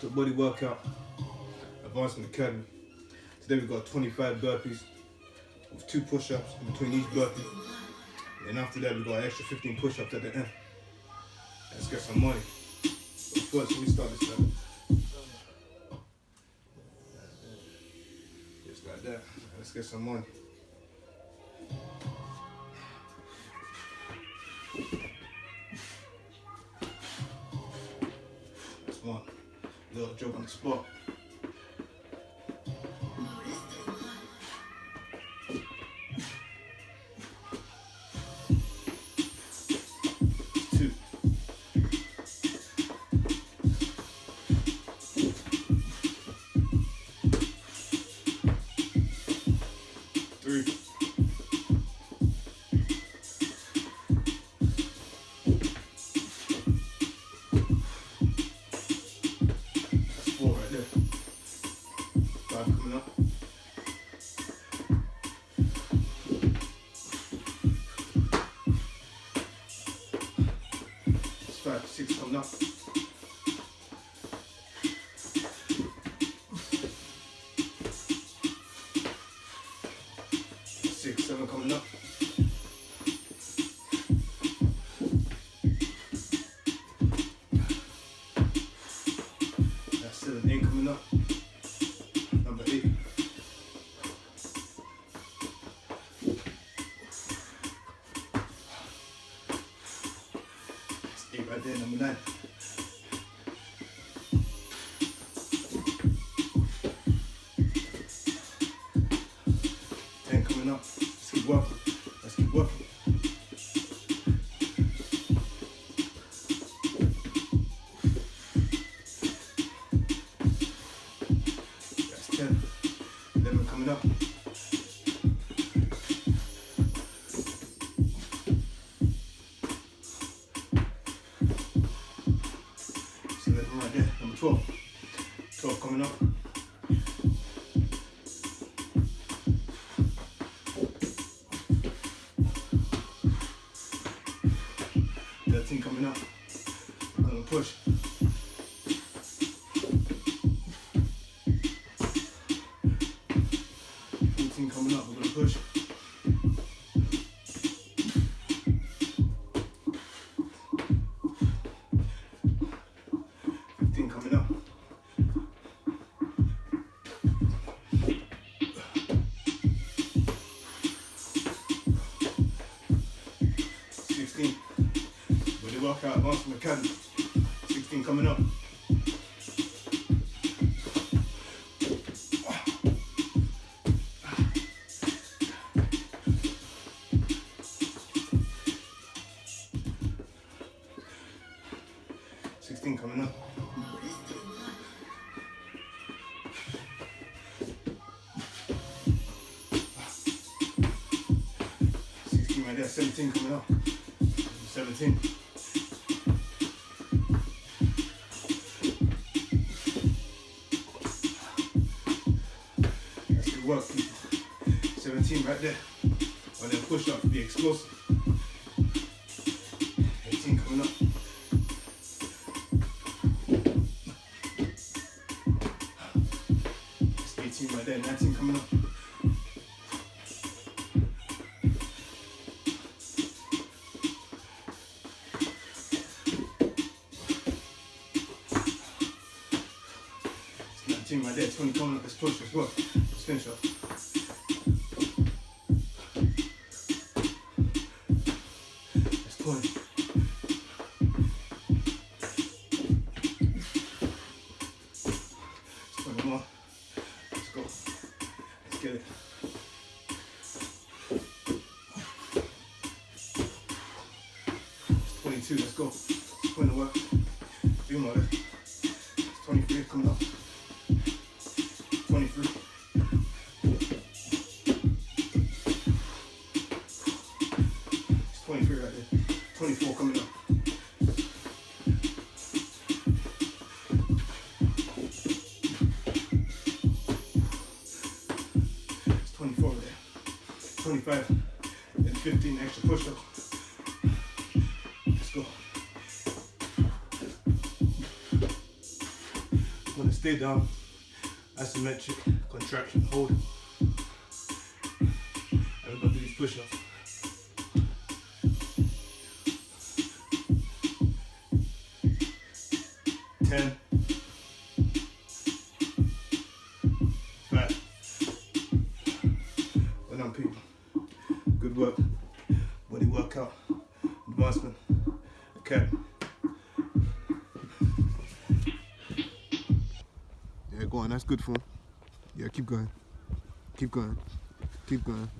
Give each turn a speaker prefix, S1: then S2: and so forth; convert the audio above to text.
S1: To Body Workout Advancement Academy. Today we've got 25 burpees with two push-ups in between each burpee. And after that we've got an extra 15 push-ups at the end. Let's get some money. But first we start this time. Just like that. Let's get some money. Little joke on the spot. Five, six coming up. Six, seven coming up. Ten coming up. Let's keep working. Let's keep working. That's 10. 11 coming up. That's 11 right there. Number 12. 12 coming up. I'm. Gonna push. Coming up. We're gonna push. Workout advancement academy. Sixteen coming up. Sixteen coming up. Sixteen right there. Seventeen coming up. Seventeen. Work, people. 17 right there. On them push ups, be explosive. There. 20 coming up. Let's push. Let's work. Let's finish up. That's 20. That's 21. Let's go. Let's get it. It's 22. Let's go. Let's put work. Three more. It's 24 there. 25 and 15 extra push-ups. Let's go. want to stay down. Isometric, contraction, hold. We're gonna do these push-ups. Ten. Five. Well done, people. Good work. Body workout. Advancement. Okay. Yeah, go on. That's good for. Yeah, keep going. Keep going. Keep going.